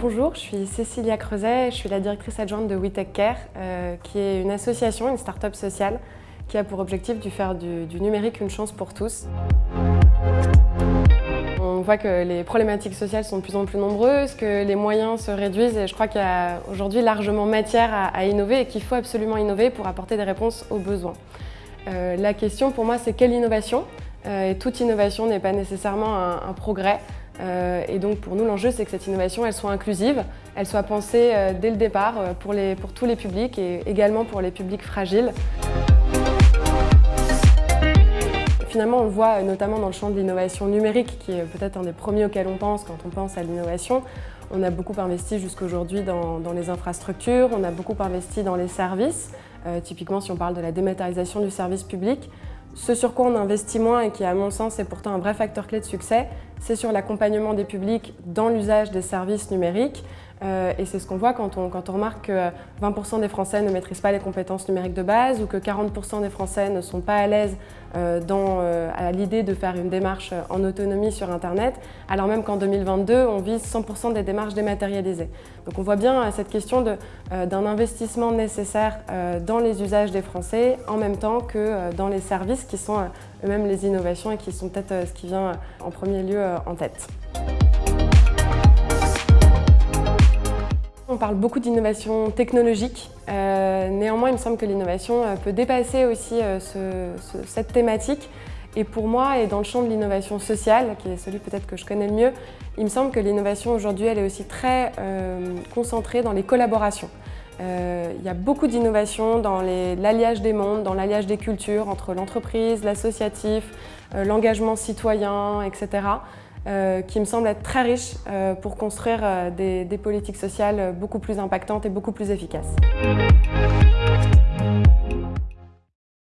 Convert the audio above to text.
Bonjour, je suis Cécilia Creuset, je suis la directrice adjointe de WeTech Care, euh, qui est une association, une start-up sociale, qui a pour objectif de faire du, numérique une chance pour tous. On voit que les problématiques sociales sont de plus en plus nombreuses, que les moyens se réduisent et je crois qu'il y a aujourd'hui largement matière à, innover et qu'il faut absolument innover pour apporter des réponses aux besoins. Euh, la question pour moi c'est quelle innovation Et toute innovation n'est pas nécessairement un, progrès. Euh, et donc pour nous, l'enjeu, c'est que cette innovation, elle soit inclusive, elle soit pensée euh, dès le départ euh, pour, tous les publics et également pour les publics fragiles. Finalement, on le voit notamment dans le champ de l'innovation numérique, qui est peut-être un des premiers auxquels on pense quand on pense à l'innovation. On a beaucoup investi jusqu'aujourd'hui dans, dans, les infrastructures, on a beaucoup investi dans les services. Euh, typiquement, si on parle de la dématérialisation du service public, ce sur quoi on investit moins et qui, à mon sens, est pourtant un vrai facteur clé de succès, c'est sur l'accompagnement des publics dans l'usage des services numériques. Euh, et c'est ce qu'on voit quand on, quand remarque que 20% des Français ne maîtrisent pas les compétences numériques de base ou que 40% des Français ne sont pas à l'aise euh, euh, à l'idée de faire une démarche en autonomie sur Internet, alors même qu'en 2022, on vise 100% des démarches dématérialisées. Donc on voit bien cette question d'un investissement nécessaire dans les usages des Français en même temps que dans les services qui sont eux-mêmes les innovations et qui sont peut-être ce qui vient en premier lieu en tête. On parle beaucoup d'innovation technologique. Euh, néanmoins, il me semble que l'innovation euh, peut dépasser aussi euh, ce, ce, cette thématique. Et pour moi, et dans le champ de l'innovation sociale, qui est celui peut-être que je connais le mieux, il me semble que l'innovation aujourd'hui, elle est aussi très euh, concentrée dans les collaborations. Euh, il y a beaucoup d'innovation dans l'alliage des mondes, dans l'alliage des cultures entre l'entreprise, l'associatif, euh, l'engagement citoyen, etc. Euh, qui me semble être très riche pour construire des politiques sociales beaucoup plus impactantes et beaucoup plus efficaces.